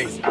crazy.